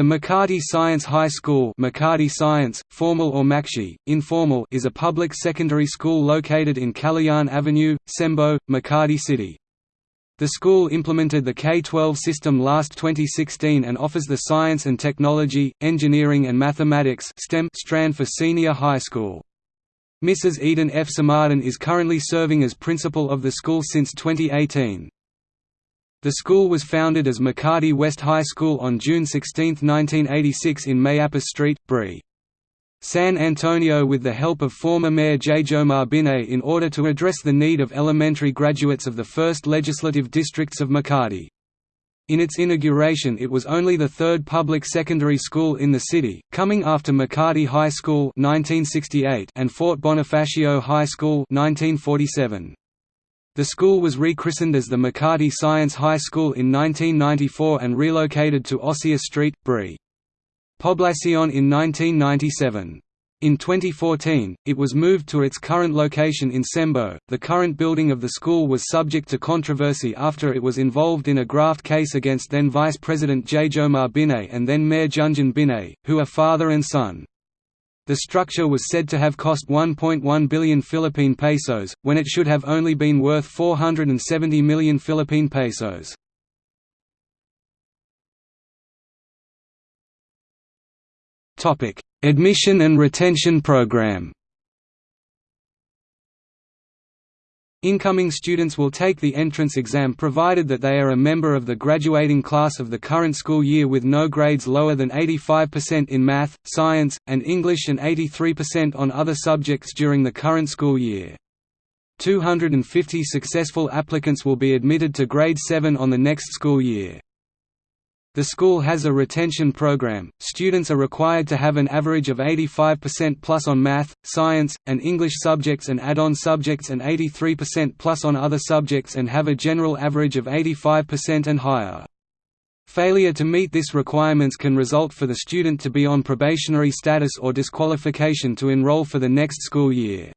The Makati Science High School Makati Science, formal or Makshi, informal is a public secondary school located in Kalayaan Avenue, Cembo, Makati City. The school implemented the K-12 system last 2016 and offers the Science and Technology, Engineering and Mathematics STEM strand for senior high school. Mrs. Eden F. Samadhan is currently serving as principal of the school since 2018. The school was founded as Makati West High School on June 16, 1986 in Mayappa Street, Bri. San Antonio with the help of former Mayor Jejomar Binay in order to address the need of elementary graduates of the first legislative districts of Makati. In its inauguration it was only the third public secondary school in the city, coming after Makati High School 1968 and Fort Bonifacio High School 1947. The school was rechristened as the Makati Science High School in 1994 and relocated to Osia Street, Bri. Poblacion in 1997. In 2014, it was moved to its current location in Cembo. The current building of the school was subject to controversy after it was involved in a graft case against then Vice President Jejomar Binay and then Mayor Junjun Binay, who are father and son. The structure was said to have cost 1.1 billion Philippine pesos, when it should have only been worth 470 million Philippine pesos. Admission and retention program Incoming students will take the entrance exam provided that they are a member of the graduating class of the current school year with no grades lower than 85% in math, science, and English and 83% on other subjects during the current school year. 250 successful applicants will be admitted to grade 7 on the next school year. The school has a retention program. Students are required to have an average of 85% plus on math, science, and English subjects and add-on subjects and 83% plus on other subjects and have a general average of 85% and higher. Failure to meet this requirements can result for the student to be on probationary status or disqualification to enroll for the next school year.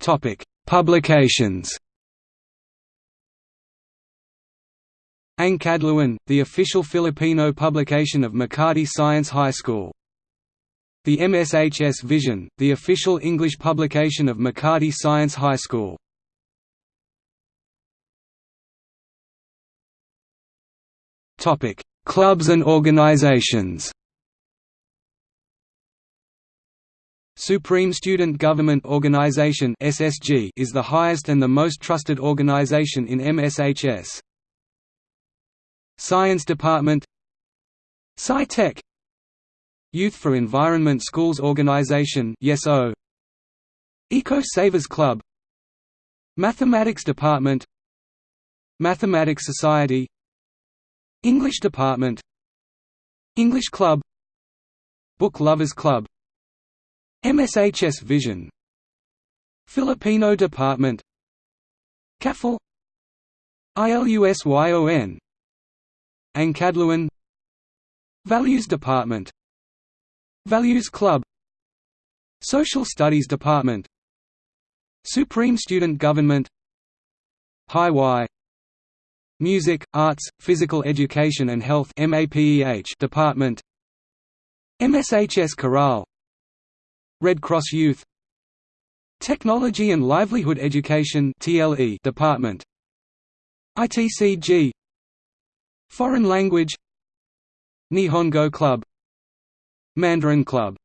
Topic: Publications Ang Kadluan, the official Filipino publication of Makati Science High School. The MSHS Vision, the official English publication of Makati Science High School. Topic: Clubs and organizations. Supreme Student Government Organization (SSG) is the highest and the most trusted organization in MSHS. Science Department SciTech Youth for Environment Schools Organization YESO Eco Savers Club Mathematics Department Mathematics Society English Department English Club Book Lovers Club MSHS Vision Filipino Department CAFL ILUSYON Ang Kadluan Values Department. Values Club. Social Studies Department. Supreme Student Government. High Y. Music, Arts, Physical Education and Health Department. MSHS Chorale Red Cross Youth. Technology and Livelihood Education Department. ITCG Foreign language Nihongo Club Mandarin Club